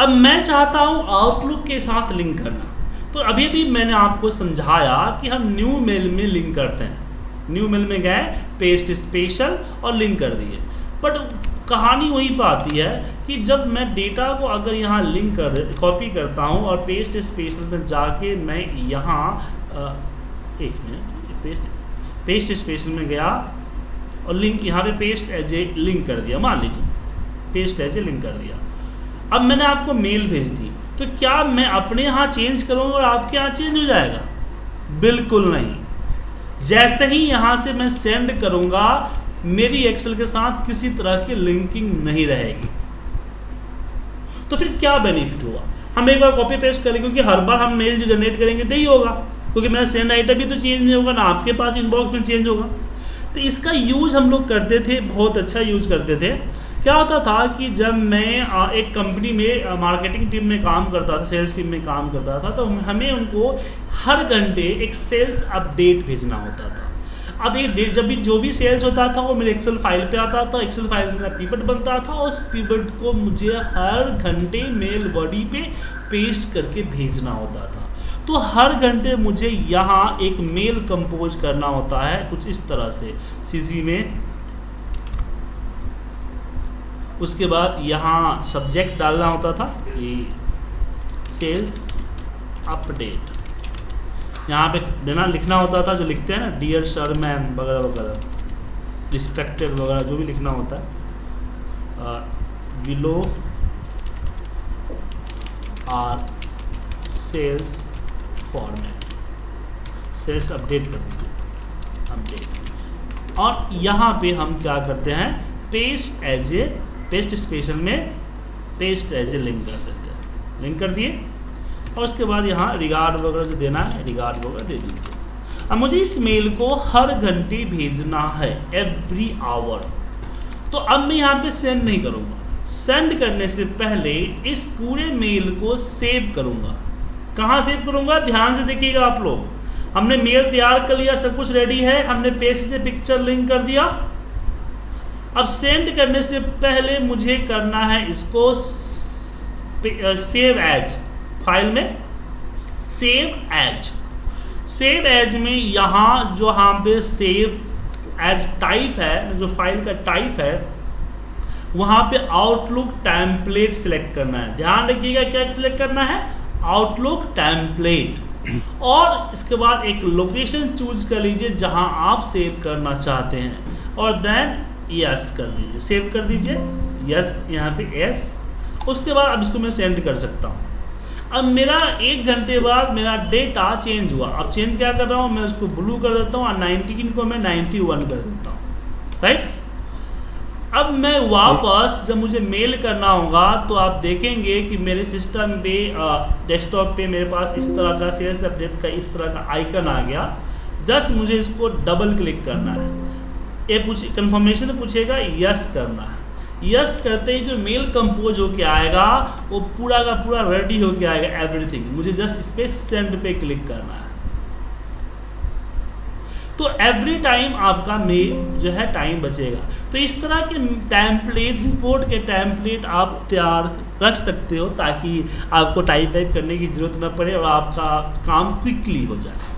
अब मैं चाहता हूँ आउटलुक के साथ लिंक करना। तो अभी भी मैंने आपको समझाया कि हम न्यू मेल में लिंक करते हैं। न्यू मेल में गए पेस्ट स्पेशल और लिंक कर दिए। बट कहानी वहीं पर आती है कि जब मैं डेटा को अगर यहाँ लिंक कर कॉपी करता हूँ और पेस्ट स्पेशल में जाके मैं यहाँ एक मिनट पेस्ट पेस्ट स्पेशल में गया और लिंक यहाँ पे पेस्ट एज ए लिंक कर दिया। मान लीजिए पेस्ट एज ए लिंक कर दिया। अब मैंने आपको मेल भेज दी तो क्या मैं अपने यहाँ चेंज करूँगा और आपके यहाँ चेंज हो जाएगा? बिल्कुल नहीं। जैसे ही यहाँ से मैं सेंड करूँगा, मेरी एक्सेल के साथ किसी तरह की लिंकिंग नहीं रहेगी। तो फिर क्या बेनिफिट हुआ हम एक बार कॉपी पेस्ट करेंगे क्योंकि हर बार हम मेल जो जनरेट करेंगे तो ही होगा। क्योंकि मेरा सेंड आइटम भी तो चेंज नहीं होगा, ना आपके पास इनबॉक्स में चेंज होगा। तो इसका यूज़ हम लोग करते थे, बहुत अच्छा यूज़ करते थे। क्या होता था कि जब मैं एक कंपनी में मार्केटिंग टीम में काम करता था सेल्स टीम में काम करता था तो हमें उनको हर घंटे एक सेल्स अपडेट भेजना होता था। अब ये जब भी जो भी सेल्स होता था, वो मेरे एक्सेल फ़ाइल पे आता था एक्सेल फ़ाइल से मेरा पीपट बनता था और उस पीपट को मुझे हर घंटे मेल बॉडी पे पेस्ट करके भेजना होता था। तो हर घंटे मुझे यहाँ एक मेल कंपोज करना होता है, कुछ इस तरह से सीसी में। उसके बाद यहाँ सब्जेक्ट डालना होता था कि सेल्स अपडेट यहाँ पे देना, लिखना होता था, जो लिखते हैं ना डियर सर मैम वगैरह वगैरह रिस्पेक्टेड वगैरह, जो भी लिखना होता है। विलो आर सेल्स फॉर्मेट सेल्स अपडेट कर दीजिए। अपडेट और यहाँ पे हम क्या करते हैं paste as a paste special में पेस्ट एज ए लिंक कर देते हैं। लिंक कर दिए। और उसके बाद यहाँ रिगार्ड वगैरह जो देना है रिगार्ड वगैरह दे दीजिए। अब मुझे इस मेल को हर घंटे भेजना है एवरी आवर तो अब मैं यहाँ पे सेंड नहीं करूँगा। सेंड करने से पहले इस पूरे मेल को सेव करूँगा। कहाँ सेव करूँगा? ध्यान से देखिएगा आप लोग। हमने मेल तैयार कर लिया, सब कुछ रेडी है। हमने पेज से पिक्चर लिंक कर दिया। अब सेंड करने से पहले मुझे करना है इसको सेव एज फ़ाइल में। सेव एज सेव एज में यहाँ जो यहाँ पे सेव एज टाइप है, जो फ़ाइल का टाइप है, वहाँ पे आउटलुक टैम्पलेट सिलेक्ट करना है। ध्यान रखिएगा क्या सिलेक्ट करना है? आउटलुक टैम्पलेट और इसके बाद एक लोकेशन चूज़ कर लीजिए जहाँ आप सेव करना चाहते हैं। और देन यस कर दीजिए। सेव कर दीजिए। यस यहाँ पे यस उसके बाद अब इसको मैं सेंड कर सकता हूँ। अब मेरा एक घंटे बाद मेरा डेटा चेंज हुआ। अब चेंज क्या कर रहा हूँ? मैं उसको ब्लू कर देता हूँ और नाइनटीन को मैं नाइन्टी वन कर देता हूँ। राइट अब मैं वापस जब मुझे मेल करना होगा तो आप देखेंगे कि मेरे सिस्टम पे डेस्कटॉप पे मेरे पास इस तरह का सेल्स अपडेट का, इस तरह का आइकन आ गया। जस्ट मुझे इसको डबल क्लिक करना है। ये पूछ कन्फर्मेशन पूछेगा यस करना यस करते ही जो मेल कंपोज होके आएगा, वो पूरा का पूरा रेडी होके आएगा एवरीथिंग मुझे जस्ट इस पर सेंड पे क्लिक करना है। तो एवरी टाइम आपका मेल जो है टाइम बचेगा। तो इस तरह के टैम्पलेट रिपोर्ट के टैम्पलेट आप तैयार रख सकते हो, ताकि आपको टाइप वाइप करने की ज़रूरत न पड़े और आपका काम क्विकली हो जाए।